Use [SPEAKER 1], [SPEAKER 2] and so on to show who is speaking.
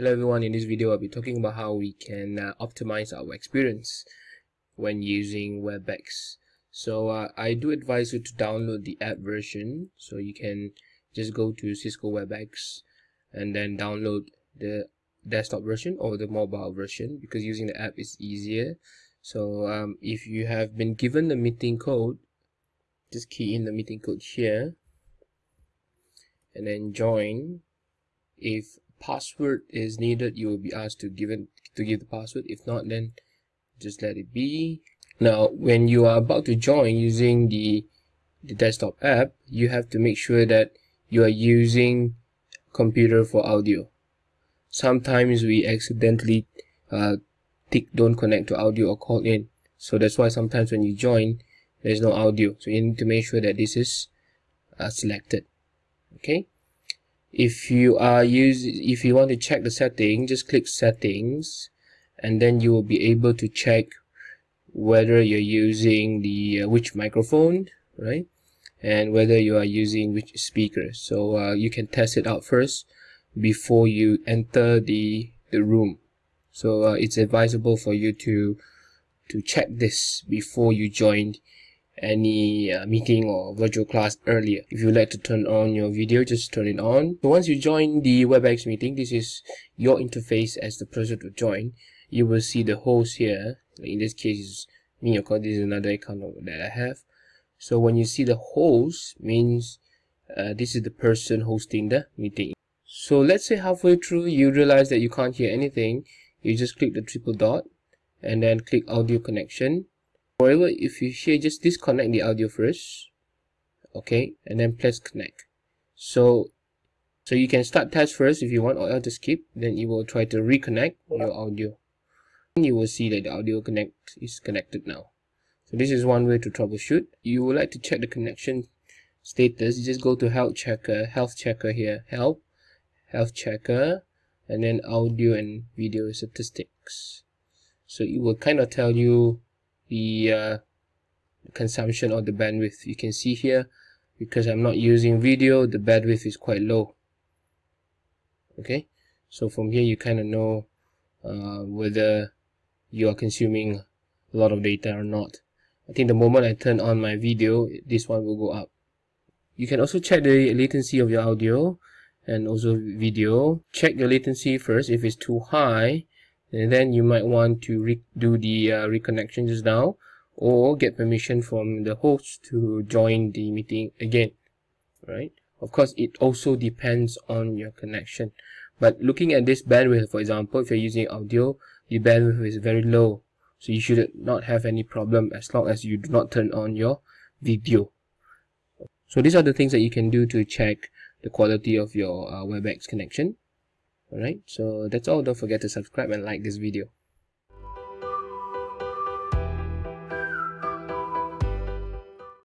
[SPEAKER 1] Hello everyone, in this video I'll be talking about how we can uh, optimize our experience when using WebEx. So uh, I do advise you to download the app version so you can just go to Cisco WebEx and then download the desktop version or the mobile version because using the app is easier. So um, if you have been given the meeting code, just key in the meeting code here and then join. If password is needed you will be asked to give it to give the password. If not then just let it be. Now when you are about to join using the the desktop app you have to make sure that you are using computer for audio. Sometimes we accidentally uh, tick don't connect to audio or call in. So that's why sometimes when you join there's no audio. So you need to make sure that this is uh, selected. Okay if you are use if you want to check the setting just click settings and then you will be able to check whether you're using the uh, which microphone right? And whether you are using which speaker. So uh, you can test it out first before you enter the the room. So uh, it's advisable for you to to check this before you join any uh, meeting or virtual class earlier. If you'd like to turn on your video, just turn it on. So once you join the WebEx meeting, this is your interface as the person to join. You will see the host here. In this case, is me, course, this is another account that I have. So when you see the host, means uh, this is the person hosting the meeting. So let's say halfway through, you realize that you can't hear anything. You just click the triple dot and then click audio connection However, if you here, just disconnect the audio first, okay, and then press connect. So, so you can start test first if you want, or else to skip. Then you will try to reconnect your audio. And you will see that the audio connect is connected now. So this is one way to troubleshoot. You would like to check the connection status. You just go to health checker, health checker here, help, health checker, and then audio and video statistics. So it will kind of tell you the uh, consumption or the bandwidth. You can see here because I'm not using video the bandwidth is quite low. Okay? So from here you kind of know uh, whether you are consuming a lot of data or not. I think the moment I turn on my video this one will go up. You can also check the latency of your audio and also video. Check the latency first. If it's too high and then you might want to do the uh, reconnection just now or get permission from the host to join the meeting again right? Of course it also depends on your connection. But looking at this bandwidth for example if you're using audio the bandwidth is very low. So you should not have any problem as long as you do not turn on your video. So these are the things that you can do to check the quality of your uh, WebEx connection alright so that's all. Don't forget to subscribe and like this video